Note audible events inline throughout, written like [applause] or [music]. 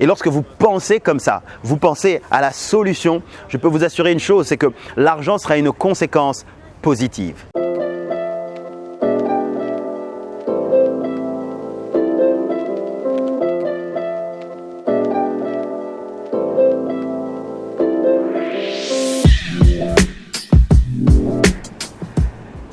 Et lorsque vous pensez comme ça, vous pensez à la solution, je peux vous assurer une chose, c'est que l'argent sera une conséquence positive.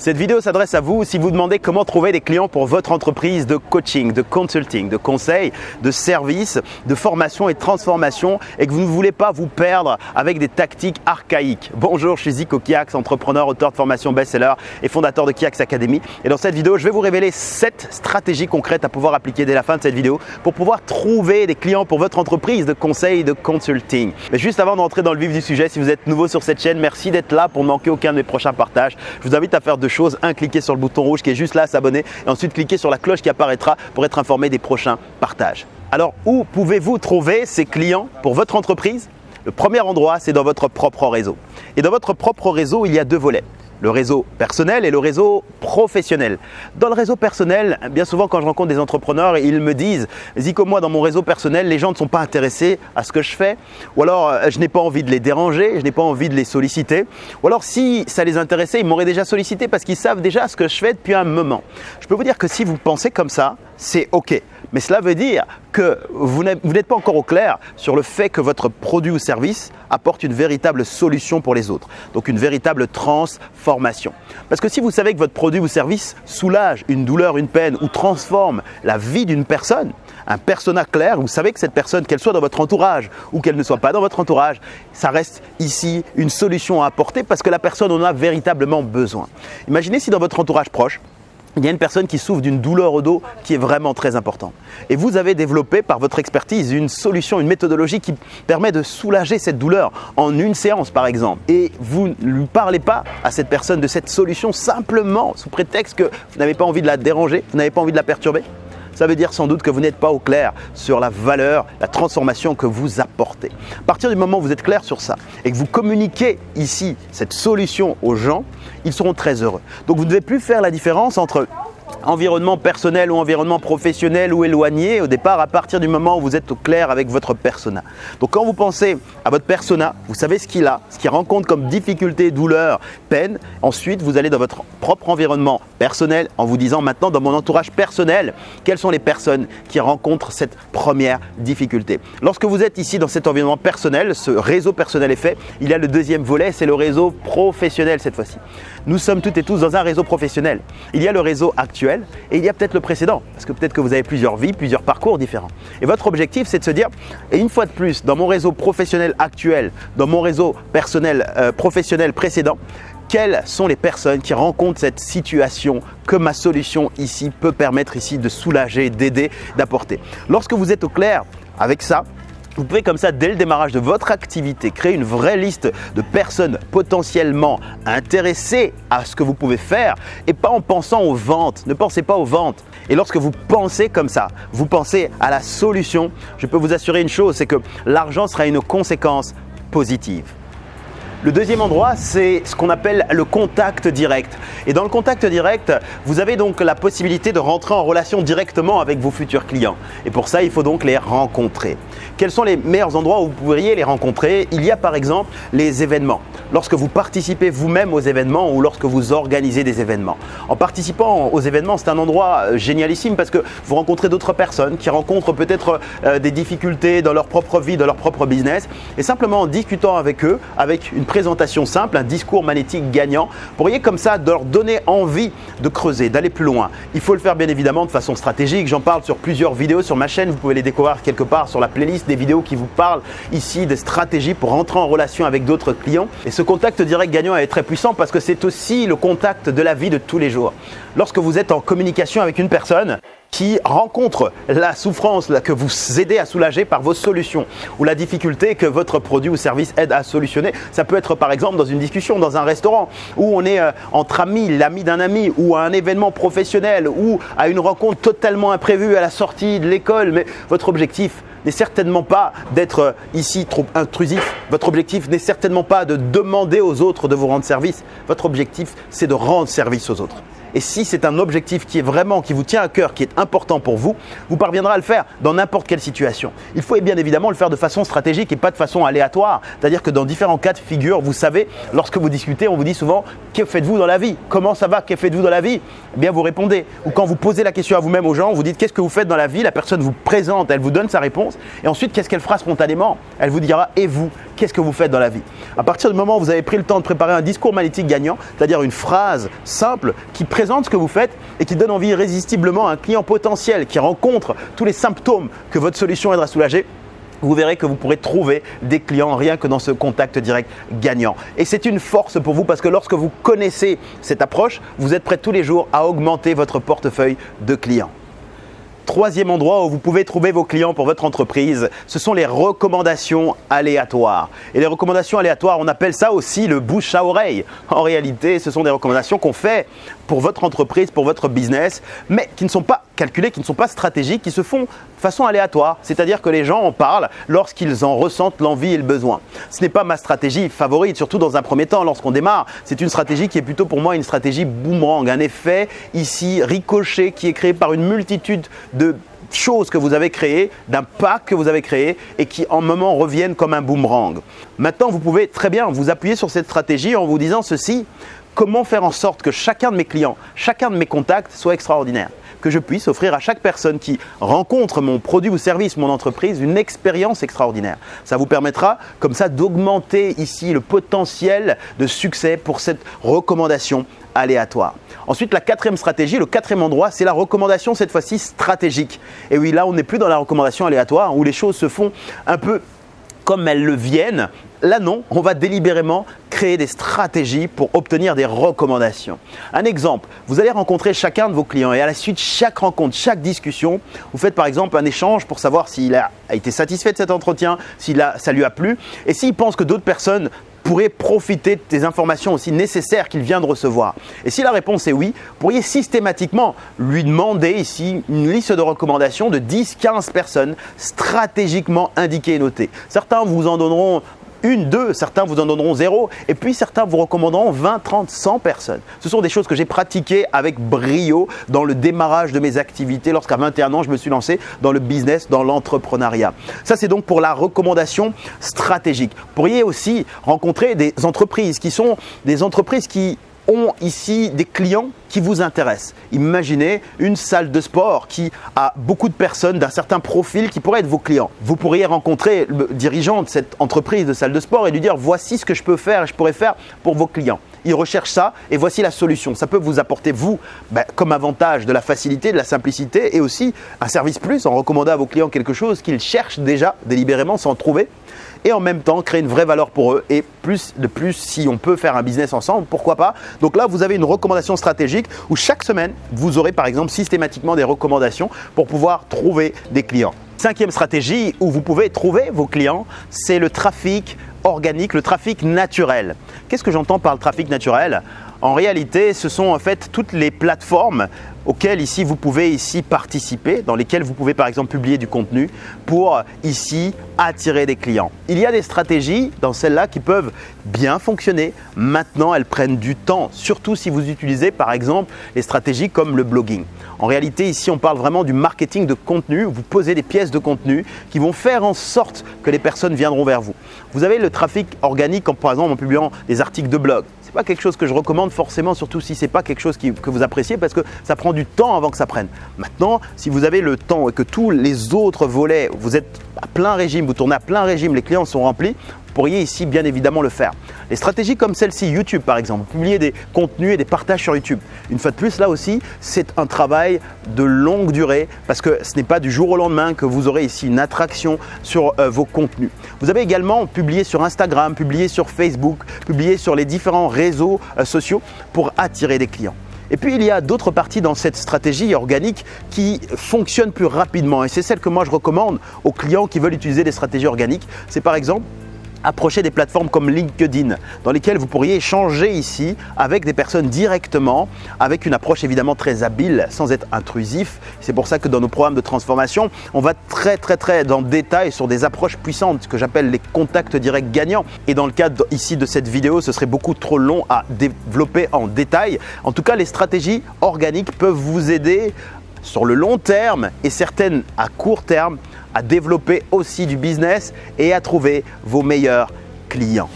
Cette vidéo s'adresse à vous si vous demandez comment trouver des clients pour votre entreprise de coaching, de consulting, de conseil, de service, de formation et de transformation et que vous ne voulez pas vous perdre avec des tactiques archaïques. Bonjour, je suis Zico Kiax, entrepreneur, auteur de formation best-seller et fondateur de Kiax Academy. Et dans cette vidéo, je vais vous révéler 7 stratégies concrètes à pouvoir appliquer dès la fin de cette vidéo pour pouvoir trouver des clients pour votre entreprise de conseil, de consulting. Mais juste avant d'entrer dans le vif du sujet, si vous êtes nouveau sur cette chaîne, merci d'être là pour ne manquer aucun de mes prochains partages. Je vous invite à faire deux un, cliquer sur le bouton rouge qui est juste là, s'abonner, et ensuite cliquer sur la cloche qui apparaîtra pour être informé des prochains partages. Alors, où pouvez-vous trouver ces clients pour votre entreprise? Le premier endroit, c'est dans votre propre réseau. Et dans votre propre réseau, il y a deux volets le réseau personnel et le réseau professionnel. Dans le réseau personnel, bien souvent quand je rencontre des entrepreneurs, ils me disent Zico, moi dans mon réseau personnel, les gens ne sont pas intéressés à ce que je fais, ou alors euh, je n'ai pas envie de les déranger, je n'ai pas envie de les solliciter, ou alors si ça les intéressait, ils m'auraient déjà sollicité parce qu'ils savent déjà ce que je fais depuis un moment. Je peux vous dire que si vous pensez comme ça, c'est OK. Mais cela veut dire que vous n'êtes pas encore au clair sur le fait que votre produit ou service apporte une véritable solution pour les autres. Donc une véritable transformation. Parce que si vous savez que votre produit ou service soulage une douleur, une peine ou transforme la vie d'une personne, un persona clair, vous savez que cette personne, qu'elle soit dans votre entourage ou qu'elle ne soit pas dans votre entourage, ça reste ici une solution à apporter parce que la personne en a véritablement besoin. Imaginez si dans votre entourage proche, il y a une personne qui souffre d'une douleur au dos qui est vraiment très importante. Et vous avez développé par votre expertise une solution, une méthodologie qui permet de soulager cette douleur en une séance par exemple. Et vous ne lui parlez pas à cette personne de cette solution simplement sous prétexte que vous n'avez pas envie de la déranger, vous n'avez pas envie de la perturber? Ça veut dire sans doute que vous n'êtes pas au clair sur la valeur, la transformation que vous apportez. À partir du moment où vous êtes clair sur ça et que vous communiquez ici cette solution aux gens, ils seront très heureux. Donc vous ne devez plus faire la différence entre environnement personnel ou environnement professionnel ou éloigné au départ à partir du moment où vous êtes au clair avec votre persona. Donc quand vous pensez à votre persona, vous savez ce qu'il a, ce qu'il rencontre comme difficulté, douleur, peine. Ensuite, vous allez dans votre propre environnement personnel en vous disant maintenant dans mon entourage personnel, quelles sont les personnes qui rencontrent cette première difficulté. Lorsque vous êtes ici dans cet environnement personnel, ce réseau personnel est fait, il y a le deuxième volet, c'est le réseau professionnel cette fois-ci. Nous sommes toutes et tous dans un réseau professionnel. Il y a le réseau actuel et il y a peut-être le précédent, parce que peut-être que vous avez plusieurs vies, plusieurs parcours différents. Et votre objectif, c'est de se dire, et une fois de plus, dans mon réseau professionnel actuel, dans mon réseau personnel euh, professionnel précédent, quelles sont les personnes qui rencontrent cette situation que ma solution ici peut permettre ici de soulager, d'aider, d'apporter? Lorsque vous êtes au clair avec ça, vous pouvez comme ça, dès le démarrage de votre activité, créer une vraie liste de personnes potentiellement intéressées à ce que vous pouvez faire et pas en pensant aux ventes. Ne pensez pas aux ventes. Et lorsque vous pensez comme ça, vous pensez à la solution, je peux vous assurer une chose, c'est que l'argent sera une conséquence positive. Le deuxième endroit, c'est ce qu'on appelle le contact direct. Et dans le contact direct, vous avez donc la possibilité de rentrer en relation directement avec vos futurs clients. Et pour ça, il faut donc les rencontrer. Quels sont les meilleurs endroits où vous pourriez les rencontrer? Il y a par exemple les événements. Lorsque vous participez vous-même aux événements ou lorsque vous organisez des événements. En participant aux événements, c'est un endroit euh, génialissime parce que vous rencontrez d'autres personnes qui rencontrent peut-être euh, des difficultés dans leur propre vie, dans leur propre business. Et simplement en discutant avec eux, avec une présentation simple, un discours magnétique gagnant, pourriez comme ça leur donner envie de creuser, d'aller plus loin. Il faut le faire bien évidemment de façon stratégique. J'en parle sur plusieurs vidéos sur ma chaîne. Vous pouvez les découvrir quelque part sur la playlist des vidéos qui vous parlent ici des stratégies pour rentrer en relation avec d'autres clients. Et ce contact direct gagnant est très puissant parce que c'est aussi le contact de la vie de tous les jours. Lorsque vous êtes en communication avec une personne, qui rencontre la souffrance que vous aidez à soulager par vos solutions ou la difficulté que votre produit ou service aide à solutionner. Ça peut être par exemple dans une discussion, dans un restaurant où on est euh, entre amis, l'ami d'un ami ou à un événement professionnel ou à une rencontre totalement imprévue à la sortie de l'école. Mais votre objectif n'est certainement pas d'être euh, ici trop intrusif. Votre objectif n'est certainement pas de demander aux autres de vous rendre service. Votre objectif, c'est de rendre service aux autres. Et si c'est un objectif qui est vraiment, qui vous tient à cœur, qui est important pour vous, vous parviendrez à le faire dans n'importe quelle situation. Il faut bien évidemment le faire de façon stratégique et pas de façon aléatoire. C'est-à-dire que dans différents cas de figure, vous savez, lorsque vous discutez, on vous dit souvent Que faites-vous dans la vie? Comment ça va? Que faites-vous dans la vie? Eh bien, vous répondez. Ou quand vous posez la question à vous-même aux gens, vous dites Qu'est-ce que vous faites dans la vie? La personne vous présente, elle vous donne sa réponse. Et ensuite, qu'est-ce qu'elle fera spontanément? Elle vous dira Et vous? Qu'est-ce que vous faites dans la vie À partir du moment où vous avez pris le temps de préparer un discours magnétique gagnant, c'est-à-dire une phrase simple qui présente ce que vous faites et qui donne envie irrésistiblement à un client potentiel qui rencontre tous les symptômes que votre solution aidera à soulager, vous verrez que vous pourrez trouver des clients rien que dans ce contact direct gagnant. Et c'est une force pour vous parce que lorsque vous connaissez cette approche, vous êtes prêt tous les jours à augmenter votre portefeuille de clients. Troisième endroit où vous pouvez trouver vos clients pour votre entreprise, ce sont les recommandations aléatoires. Et les recommandations aléatoires, on appelle ça aussi le bouche à oreille. En réalité, ce sont des recommandations qu'on fait pour votre entreprise, pour votre business, mais qui ne sont pas calculées, qui ne sont pas stratégiques, qui se font de façon aléatoire. C'est-à-dire que les gens en parlent lorsqu'ils en ressentent l'envie et le besoin. Ce n'est pas ma stratégie favorite, surtout dans un premier temps, lorsqu'on démarre. C'est une stratégie qui est plutôt pour moi une stratégie boomerang, un effet ici ricochet qui est créé par une multitude de choses que vous avez créées, d'un pack que vous avez créé et qui en moment reviennent comme un boomerang. Maintenant, vous pouvez très bien vous appuyer sur cette stratégie en vous disant ceci, comment faire en sorte que chacun de mes clients, chacun de mes contacts soit extraordinaire? Que je puisse offrir à chaque personne qui rencontre mon produit ou service, mon entreprise, une expérience extraordinaire. Ça vous permettra comme ça d'augmenter ici le potentiel de succès pour cette recommandation aléatoire. Ensuite, la quatrième stratégie, le quatrième endroit, c'est la recommandation cette fois-ci stratégique. Et oui, là, on n'est plus dans la recommandation aléatoire où les choses se font un peu comme elles le viennent. Là non, on va délibérément créer des stratégies pour obtenir des recommandations. Un exemple, vous allez rencontrer chacun de vos clients et à la suite, chaque rencontre, chaque discussion, vous faites par exemple un échange pour savoir s'il a été satisfait de cet entretien, si ça lui a plu et s'il pense que d'autres personnes pourriez profiter des informations aussi nécessaires qu'il vient de recevoir Et si la réponse est oui, vous pourriez systématiquement lui demander ici une liste de recommandations de 10-15 personnes stratégiquement indiquées et notées. Certains vous en donneront une, deux, certains vous en donneront zéro, et puis certains vous recommanderont 20, 30, 100 personnes. Ce sont des choses que j'ai pratiquées avec brio dans le démarrage de mes activités lorsqu'à 21 ans, je me suis lancé dans le business, dans l'entrepreneuriat. Ça, c'est donc pour la recommandation stratégique. Vous pourriez aussi rencontrer des entreprises qui sont des entreprises qui ont ici des clients qui vous intéressent. Imaginez une salle de sport qui a beaucoup de personnes d'un certain profil qui pourraient être vos clients. Vous pourriez rencontrer le dirigeant de cette entreprise de salle de sport et lui dire voici ce que je peux faire et je pourrais faire pour vos clients. Il recherche ça et voici la solution. Ça peut vous apporter, vous, ben, comme avantage de la facilité, de la simplicité et aussi un service plus en recommandant à vos clients quelque chose qu'ils cherchent déjà délibérément sans trouver et en même temps créer une vraie valeur pour eux et plus de plus si on peut faire un business ensemble, pourquoi pas. Donc là, vous avez une recommandation stratégique où chaque semaine, vous aurez par exemple systématiquement des recommandations pour pouvoir trouver des clients. Cinquième stratégie où vous pouvez trouver vos clients, c'est le trafic organique, le trafic naturel. Qu'est-ce que j'entends par le trafic naturel? En réalité, ce sont en fait toutes les plateformes auxquelles ici vous pouvez ici participer, dans lesquelles vous pouvez par exemple publier du contenu pour ici attirer des clients. Il y a des stratégies dans celles-là qui peuvent bien fonctionner. Maintenant, elles prennent du temps, surtout si vous utilisez par exemple les stratégies comme le blogging. En réalité, ici, on parle vraiment du marketing de contenu. Vous posez des pièces de contenu qui vont faire en sorte que les personnes viendront vers vous. Vous avez le trafic organique, comme par exemple en publiant des articles de blog n'est pas quelque chose que je recommande forcément, surtout si ce n'est pas quelque chose que vous appréciez parce que ça prend du temps avant que ça prenne. Maintenant, si vous avez le temps et que tous les autres volets, vous êtes à plein régime, vous tournez à plein régime, les clients sont remplis, pourriez ici bien évidemment le faire. Les stratégies comme celle-ci, YouTube par exemple, publier des contenus et des partages sur YouTube. Une fois de plus, là aussi, c'est un travail de longue durée parce que ce n'est pas du jour au lendemain que vous aurez ici une attraction sur euh, vos contenus. Vous avez également publié sur Instagram, publié sur Facebook, publié sur les différents réseaux euh, sociaux pour attirer des clients. Et puis il y a d'autres parties dans cette stratégie organique qui fonctionnent plus rapidement et c'est celle que moi je recommande aux clients qui veulent utiliser des stratégies organiques. C'est par exemple approcher des plateformes comme LinkedIn dans lesquelles vous pourriez échanger ici avec des personnes directement avec une approche évidemment très habile sans être intrusif. C'est pour ça que dans nos programmes de transformation, on va très très très dans le détail sur des approches puissantes que j'appelle les contacts directs gagnants. Et dans le cadre ici de cette vidéo, ce serait beaucoup trop long à développer en détail. En tout cas, les stratégies organiques peuvent vous aider sur le long terme et certaines à court terme à développer aussi du business et à trouver vos meilleurs clients.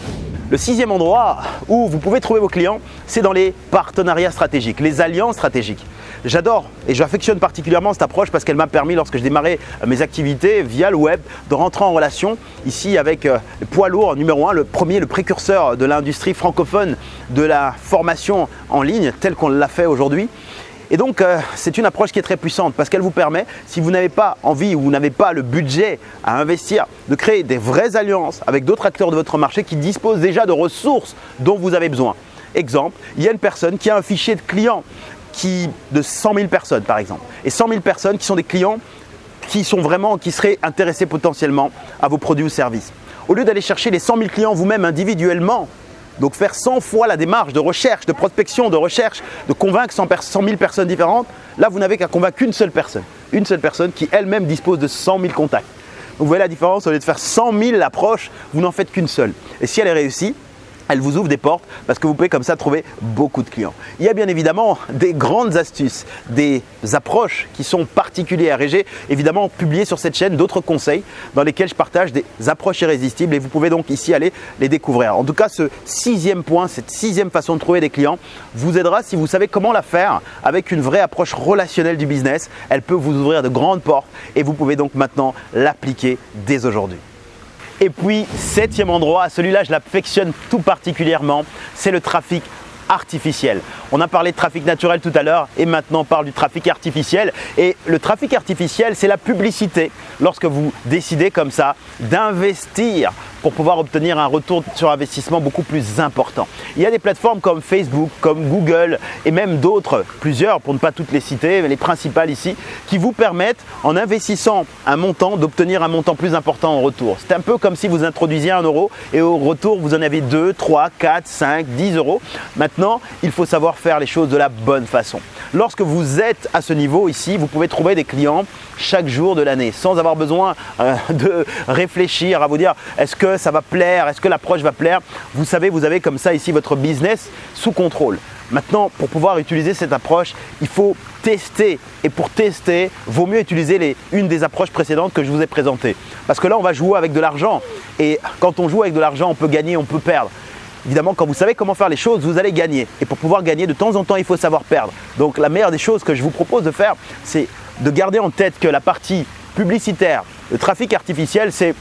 Le sixième endroit où vous pouvez trouver vos clients, c'est dans les partenariats stratégiques, les alliances stratégiques. J'adore et j'affectionne particulièrement cette approche parce qu'elle m'a permis, lorsque je démarrais mes activités via le web, de rentrer en relation ici avec euh, le poids lourd numéro un, le premier, le précurseur de l'industrie francophone de la formation en ligne, tel qu'on l'a fait aujourd'hui. Et donc, euh, c'est une approche qui est très puissante parce qu'elle vous permet, si vous n'avez pas envie ou vous n'avez pas le budget à investir, de créer des vraies alliances avec d'autres acteurs de votre marché qui disposent déjà de ressources dont vous avez besoin. Exemple, il y a une personne qui a un fichier de clients de 100 000 personnes par exemple. Et 100 000 personnes qui sont des clients qui sont vraiment, qui seraient intéressés potentiellement à vos produits ou services. Au lieu d'aller chercher les 100 000 clients vous-même individuellement, donc faire 100 fois la démarche de recherche, de prospection, de recherche, de convaincre 100, 000 personnes différentes, là vous n'avez qu'à convaincre une seule personne. Une seule personne qui elle-même dispose de 100 000 contacts. vous voyez la différence, au lieu de faire 100 000 approches, vous n'en faites qu'une seule. Et si elle est réussie, elle vous ouvre des portes parce que vous pouvez comme ça trouver beaucoup de clients. Il y a bien évidemment des grandes astuces, des approches qui sont particulières et j'ai évidemment publié sur cette chaîne d'autres conseils dans lesquels je partage des approches irrésistibles et vous pouvez donc ici aller les découvrir. En tout cas, ce sixième point, cette sixième façon de trouver des clients vous aidera si vous savez comment la faire avec une vraie approche relationnelle du business. Elle peut vous ouvrir de grandes portes et vous pouvez donc maintenant l'appliquer dès aujourd'hui. Et puis, septième endroit, celui-là je l'affectionne tout particulièrement, c'est le trafic artificiel. On a parlé de trafic naturel tout à l'heure et maintenant on parle du trafic artificiel. Et le trafic artificiel, c'est la publicité lorsque vous décidez comme ça d'investir pour pouvoir obtenir un retour sur investissement beaucoup plus important. Il y a des plateformes comme Facebook, comme Google et même d'autres, plusieurs pour ne pas toutes les citer, mais les principales ici, qui vous permettent en investissant un montant d'obtenir un montant plus important en retour. C'est un peu comme si vous introduisiez un euro et au retour vous en avez 2, 3, 4, 5, 10 euros. Maintenant, il faut savoir faire les choses de la bonne façon. Lorsque vous êtes à ce niveau ici, vous pouvez trouver des clients chaque jour de l'année sans avoir besoin euh, [laughs] de réfléchir à vous dire est-ce que ça va plaire, est-ce que l'approche va plaire? Vous savez, vous avez comme ça ici votre business sous contrôle. Maintenant, pour pouvoir utiliser cette approche, il faut tester. Et pour tester, vaut mieux utiliser les, une des approches précédentes que je vous ai présentées. Parce que là, on va jouer avec de l'argent. Et quand on joue avec de l'argent, on peut gagner, on peut perdre. Évidemment, quand vous savez comment faire les choses, vous allez gagner. Et pour pouvoir gagner, de temps en temps, il faut savoir perdre. Donc la meilleure des choses que je vous propose de faire, c'est de garder en tête que la partie publicitaire, le trafic artificiel, c'est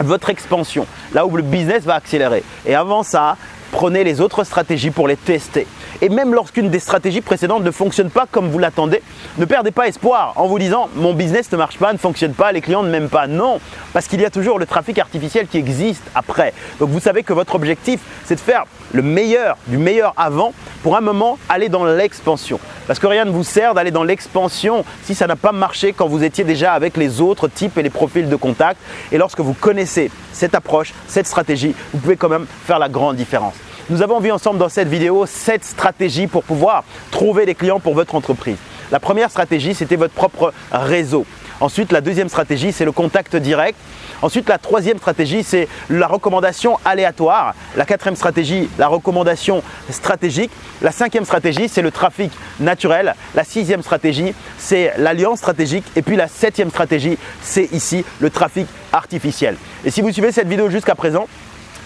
votre expansion, là où le business va accélérer. Et avant ça, prenez les autres stratégies pour les tester. Et même lorsqu'une des stratégies précédentes ne fonctionne pas comme vous l'attendez, ne perdez pas espoir en vous disant mon business ne marche pas, ne fonctionne pas, les clients ne m'aiment pas. Non, parce qu'il y a toujours le trafic artificiel qui existe après. Donc vous savez que votre objectif, c'est de faire le meilleur du meilleur avant pour un moment aller dans l'expansion. Parce que rien ne vous sert d'aller dans l'expansion si ça n'a pas marché quand vous étiez déjà avec les autres types et les profils de contact. Et lorsque vous connaissez cette approche, cette stratégie, vous pouvez quand même faire la grande différence. Nous avons vu ensemble dans cette vidéo 7 stratégies pour pouvoir trouver des clients pour votre entreprise. La première stratégie, c'était votre propre réseau. Ensuite, la deuxième stratégie, c'est le contact direct. Ensuite, la troisième stratégie, c'est la recommandation aléatoire. La quatrième stratégie, la recommandation stratégique. La cinquième stratégie, c'est le trafic naturel. La sixième stratégie, c'est l'alliance stratégique. Et puis la septième stratégie, c'est ici le trafic artificiel. Et si vous suivez cette vidéo jusqu'à présent,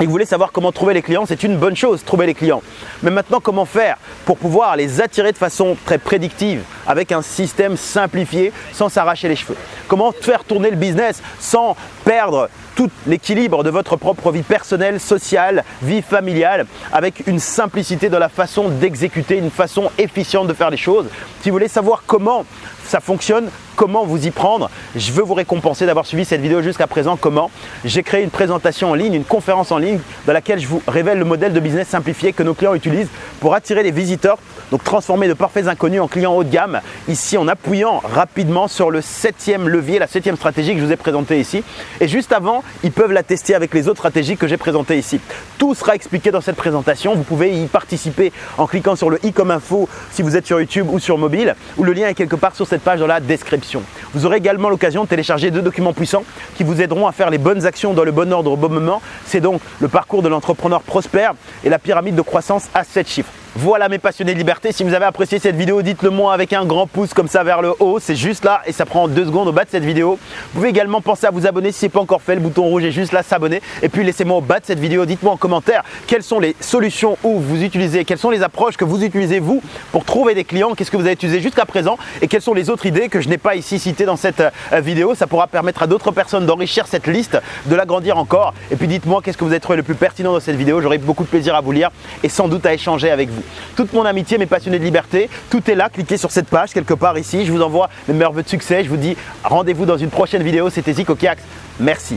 et vous voulez savoir comment trouver les clients, c'est une bonne chose, trouver les clients. Mais maintenant, comment faire pour pouvoir les attirer de façon très prédictive avec un système simplifié sans s'arracher les cheveux? Comment faire tourner le business sans perdre tout l'équilibre de votre propre vie personnelle, sociale, vie familiale, avec une simplicité de la façon d'exécuter, une façon efficiente de faire les choses. Si vous voulez savoir comment ça fonctionne, comment vous y prendre. Je veux vous récompenser d'avoir suivi cette vidéo jusqu'à présent. Comment? J'ai créé une présentation en ligne, une conférence en ligne dans laquelle je vous révèle le modèle de business simplifié que nos clients utilisent pour attirer les visiteurs, donc transformer de parfaits inconnus en clients haut de gamme. Ici, en appuyant rapidement sur le septième levier, la septième stratégie que je vous ai présentée ici. Et juste avant, ils peuvent la tester avec les autres stratégies que j'ai présentées ici. Tout sera expliqué dans cette présentation. Vous pouvez y participer en cliquant sur le i comme info si vous êtes sur YouTube ou sur mobile, ou le lien est quelque part sur cette page dans la description. Vous aurez également l'occasion de télécharger deux documents puissants qui vous aideront à faire les bonnes actions dans le bon ordre au bon moment. C'est donc le parcours de l'entrepreneur prospère et la pyramide de croissance à 7 chiffres. Voilà mes passionnés de liberté, si vous avez apprécié cette vidéo, dites-le moi avec un grand pouce comme ça vers le haut, c'est juste là et ça prend deux secondes au bas de cette vidéo. Vous pouvez également penser à vous abonner si ce n'est pas encore fait, le bouton rouge est juste là, s'abonner. Et puis laissez-moi au bas de cette vidéo, dites-moi en commentaire quelles sont les solutions où vous utilisez, quelles sont les approches que vous utilisez vous pour trouver des clients, qu'est-ce que vous avez utilisé jusqu'à présent et quelles sont les autres idées que je n'ai pas ici citées dans cette euh, vidéo. Ça pourra permettre à d'autres personnes d'enrichir cette liste, de l'agrandir encore. Et puis dites-moi qu'est-ce que vous avez trouvé le plus pertinent dans cette vidéo, j'aurai beaucoup de plaisir à vous lire et sans doute à échanger avec vous. Toute mon amitié, mes passionnés de liberté. Tout est là, cliquez sur cette page quelque part ici. Je vous envoie mes meilleurs vœux de succès. Je vous dis rendez-vous dans une prochaine vidéo. C'était Zico Kiax. Merci.